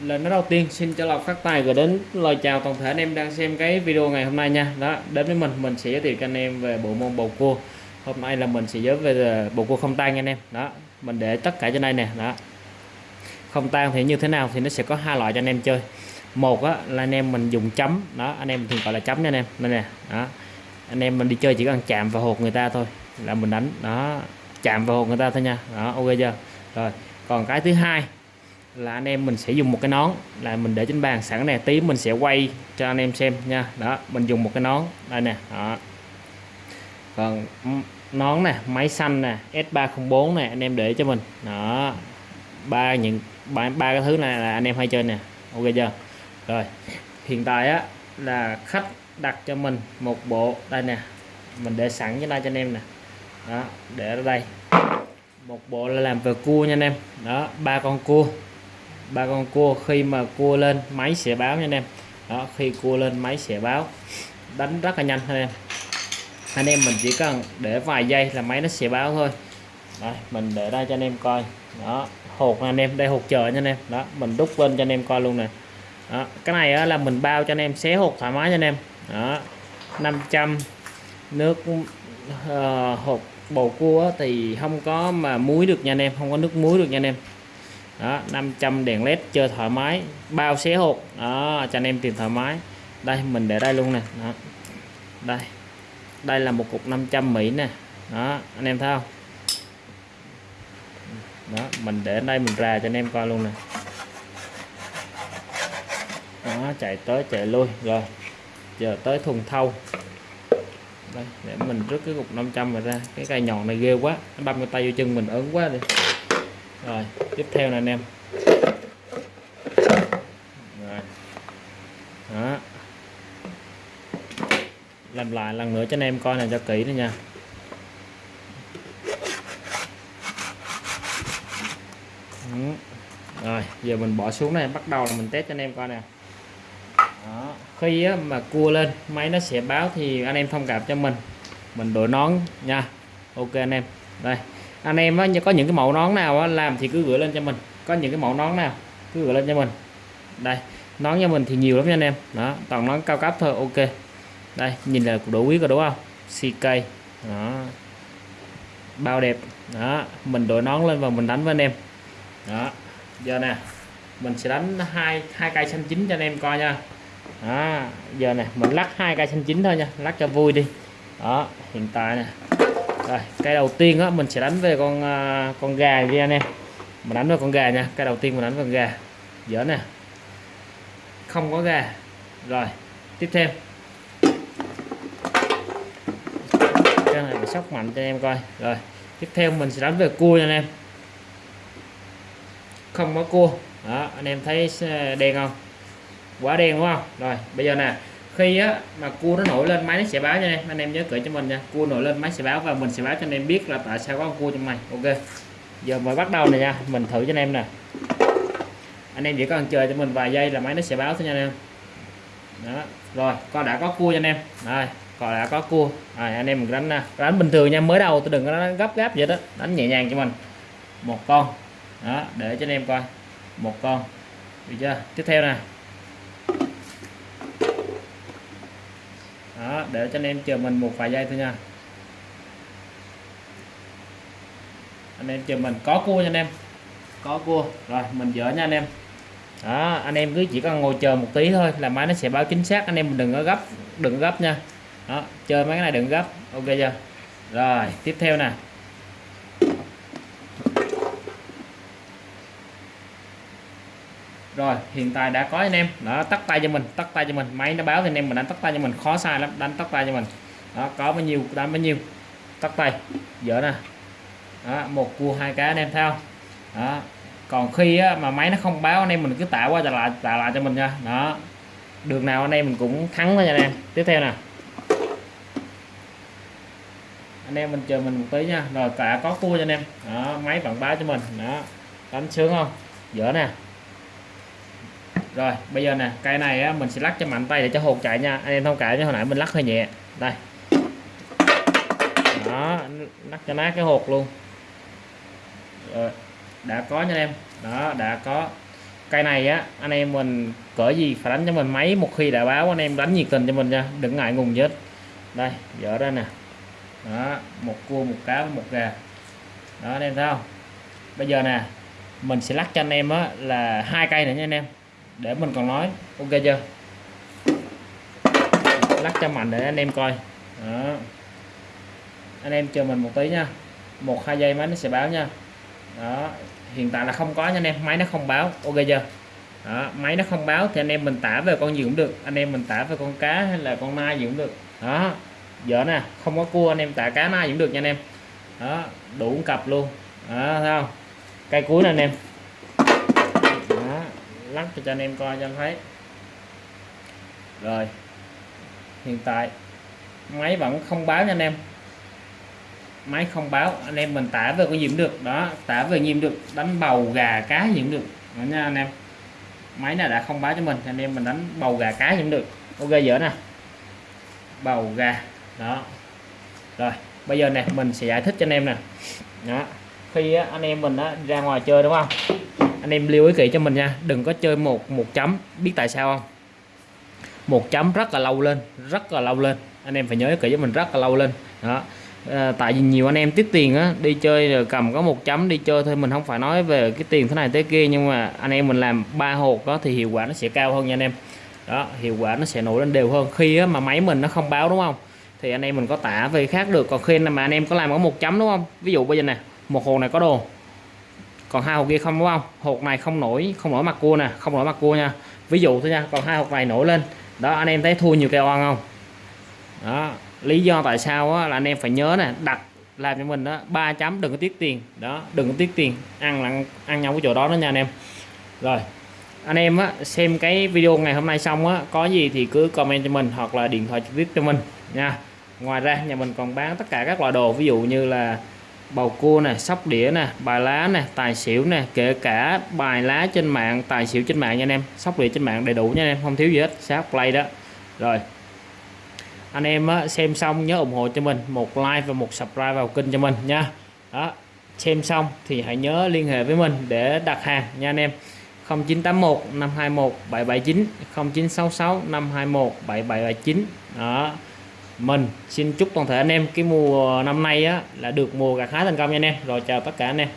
lời nói đầu tiên xin cho lọc phát tài gửi đến lời chào toàn thể anh em đang xem cái video ngày hôm nay nha. Đó đến với mình mình sẽ giới thiệu cho anh em về bộ môn bầu cua. Hôm nay là mình sẽ giới về bộ cua không tan nha anh em. Đó mình để tất cả trên đây nè. Đó. Không tan thì như thế nào thì nó sẽ có hai loại cho anh em chơi. Một á, là anh em mình dùng chấm. Đó anh em thường gọi là chấm nha anh em. Đây nè đó. Anh em mình đi chơi chỉ cần chạm vào hột người ta thôi là mình đánh. Đó chạm vào hột người ta thôi nha. Đó ok chưa? Rồi còn cái thứ hai là anh em mình sẽ dùng một cái nón. Là mình để trên bàn sẵn nè tí mình sẽ quay cho anh em xem nha. Đó mình dùng một cái nón. Đây nè đó. Còn nón nè máy xanh nè S304 nè anh em để cho mình. Đó ba những ba, ba cái thứ này là anh em hay chơi nè. Ok chưa? Rồi hiện tại á là khách đặt cho mình một bộ. Đây nè mình để sẵn cho đây cho anh em nè. Đó để ở đây. Một bộ là làm về cua nha anh em. Đó ba con cua ba con cua khi mà cua lên máy sẽ báo nha anh em. Đó khi cua lên máy sẽ báo. Đánh rất là nhanh thôi em. Anh em mình chỉ cần để vài giây là máy nó sẽ báo thôi. Đây mình để đây cho anh em coi. Đó hột anh em đây hột chờ nha anh em. Đó mình đúc lên cho anh em coi luôn nè. Đó. cái này là mình bao cho anh em xé hột thoải mái cho anh em. Đó 500 nước uh, hột bầu cua thì không có mà muối được nha anh em không có nước muối được nha anh em đó 500 đèn led chơi thoải mái, bao xé hộp. Đó, cho anh em tìm thoải mái. Đây, mình để đây luôn nè. Đó. đây. Đây là một cục 500 Mỹ nè. Đó, anh em thấy không? Đó, mình để đây, mình ra cho anh em coi luôn nè. Đó, chạy tới, chạy lui. Rồi, giờ tới thùng thâu đây, để mình rút cái cục 500 mà ra. Cái cây nhọn này ghê quá. Nó đâm cái tay vô chân mình, ớn quá đi rồi tiếp theo là anh em. Rồi. Đó. Làm lại lần nữa cho anh em coi này cho kỹ nữa nha. Ừ. Rồi giờ mình bỏ xuống này bắt đầu là mình test cho anh em coi nè. Đó. khi á, mà cua lên máy nó sẽ báo thì anh em thông cảm cho mình. Mình đội nón nha. Ok anh em. Đây anh em á, có những cái mẫu nón nào á, làm thì cứ gửi lên cho mình. Có những cái mẫu nón nào cứ gửi lên cho mình. Đây nón cho mình thì nhiều lắm nha anh em. Đó toàn nón cao cấp thôi ok. Đây nhìn là đủ quý rồi đúng không? CK đó. Bao đẹp. Đó mình đội nón lên và mình đánh với anh em. Đó giờ nè mình sẽ đánh hai hai cây xanh chín cho anh em coi nha. Đó giờ nè mình lắc hai cây xanh chín thôi nha lắc cho vui đi. Đó hiện tại nè rồi cây đầu tiên á, mình sẽ đánh về con à, con gà đi anh em mình đánh vào con gà nha cây đầu tiên mình đánh vào con gà. Dở nè. Không có gà. Rồi, tiếp theo. Cái này mình sóc mạnh cho anh em coi. Rồi, tiếp theo mình sẽ đánh về cua nha anh em. Không có cua. Đó, anh em thấy à, đen không? Quá đen đúng không? Rồi, bây giờ nè khi á, mà cua nó nổi lên, máy nó sẽ báo cho em. Anh em nhớ cởi cho mình nha. Cua nổi lên, máy sẽ báo và mình sẽ báo cho anh em biết là tại sao có con cua trong mày ok. Giờ mới bắt đầu này nha. Mình thử cho anh em nè. Anh em chỉ cần chờ cho mình vài giây là máy nó sẽ báo thôi nha anh em. Đó. Rồi con đã có cua cho anh em. Rồi còn đã có cua. Rồi, anh em mình đánh nè. Đánh bình thường nha, mới đầu tôi đừng có đánh gấp gáp vậy đó. Đánh nhẹ nhàng cho mình. Một con. Đó, để cho anh em coi. Một con. Được chưa? Tiếp theo nè. Đó để cho anh em chờ mình một vài giây thôi nha. Anh em chờ mình. Có cua nha anh em. Có cua. Rồi mình dỡ nha anh em. Đó anh em cứ chỉ cần ngồi chờ một tí thôi là máy nó sẽ báo chính xác. Anh em mình đừng có gấp đừng có gấp nha. Đó chơi mấy cái này đừng gấp. Ok chưa? Rồi tiếp theo nè rồi hiện tại đã có anh em. Đó tắt tay cho mình tắt tay cho mình. Máy nó báo thì anh em mình đánh tắt tay cho mình. Khó sai lắm đánh tắt tay cho mình. Đó có bao nhiêu đánh bao nhiêu. Tắt tay dở nè. Đó, một cua hai cá anh em theo đó còn khi á, mà máy nó không báo anh em mình cứ tạo qua trả lại tạo lại cho mình nha. Đó đường nào anh em mình cũng thắng thôi nha anh em. Tiếp theo nè. Anh em mình chờ mình một tí nha. Rồi cả có cua cho anh em. Đó máy vẫn báo cho mình. Đó đánh sướng không? Dở nè rồi bây giờ nè cây này á, mình sẽ lắc cho mạnh tay để cho hột chạy nha. Anh em thông cảm chứ hồi nãy mình lắc hơi nhẹ. Đây. Đó lắc cho nát cái hột luôn. Rồi đã có nha em. Đó đã có. Cây này á anh em mình cỡ gì phải đánh cho mình máy một khi đã báo anh em đánh nhiệt tình cho mình nha đừng ngại ngùng chết đây dở ra nè. Đó một cua một cá một gà. Đó anh em thấy không? Bây giờ nè mình sẽ lắc cho anh em á là hai cây nữa nha anh em để mình còn nói. Ok chưa? Lắc cho mạnh để anh em coi. Đó. Anh em chờ mình một tí nha. Một hai giây máy nó sẽ báo nha. Đó. Hiện tại là không có nha anh em. Máy nó không báo. Ok chưa? Đó, máy nó không báo thì anh em mình tả về con gì cũng được. Anh em mình tả về con cá hay là con nai gì cũng được. Đó. Dở nè. Không có cua anh em tả cá nai cũng được nha anh em. Đó. Đủ cặp luôn. Đó thấy không? Cây cuối nè anh em lắc cho anh em coi cho anh thấy. Rồi, hiện tại máy vẫn không báo nha anh em. Máy không báo, anh em mình tả về cái gì cũng được. Đó, tả về nhiễm được, đánh bầu gà cá nhiễm được. Đó nha anh em. Máy này đã không báo cho mình anh em mình đánh bầu gà cá nhiễm được. Ok dở nè. Bầu gà, đó. Rồi, bây giờ nè, mình sẽ giải thích cho anh em nè. Đó, khi anh em mình ra ngoài chơi đúng không? Anh em lưu ý kỹ cho mình nha đừng có chơi một một chấm biết tại sao không? Một chấm rất là lâu lên rất là lâu lên. Anh em phải nhớ kỹ cho mình rất là lâu lên. Đó. À, tại vì nhiều anh em tiết tiền á đi chơi rồi cầm có một chấm đi chơi thôi mình không phải nói về cái tiền thế này thế kia nhưng mà anh em mình làm ba hột đó thì hiệu quả nó sẽ cao hơn nha anh em. Đó hiệu quả nó sẽ nổi lên đều hơn. Khi á, mà máy mình nó không báo đúng không? Thì anh em mình có tả về khác được. Còn khi mà anh em có làm có một chấm đúng không? Ví dụ bây giờ nè một hồ này có đồ còn hai hộp kia không đúng không? Hộp này không nổi không nổi mặt cua nè không nổi mặt cua nha. Ví dụ thôi nha còn hai hộp này nổi lên. Đó anh em thấy thua nhiều kèo ăn không? Đó lý do tại sao á, là anh em phải nhớ nè đặt làm cho mình đó ba chấm đừng có tiết tiền. Đó đừng có tiết tiền ăn là ăn nhau cái chỗ đó đó nha anh em. Rồi anh em á, xem cái video ngày hôm nay xong á có gì thì cứ comment cho mình hoặc là điện thoại trực tiếp cho mình nha. Ngoài ra nhà mình còn bán tất cả các loại đồ ví dụ như là bầu cua nè sóc đĩa nè bài lá nè tài xỉu nè kể cả bài lá trên mạng tài xỉu trên mạng nha anh em. Sóc đĩa trên mạng đầy đủ nha anh em không thiếu gì hết sát play đó. Rồi anh em á, xem xong nhớ ủng hộ cho mình một like và một subscribe vào kênh cho mình nha. Đó xem xong thì hãy nhớ liên hệ với mình để đặt hàng nha anh em. 0981 521 779 0966 521 7779 đó mình xin chúc toàn thể anh em cái mùa năm nay á là được mùa gặt hái thành công nha anh em. Rồi chào tất cả anh em.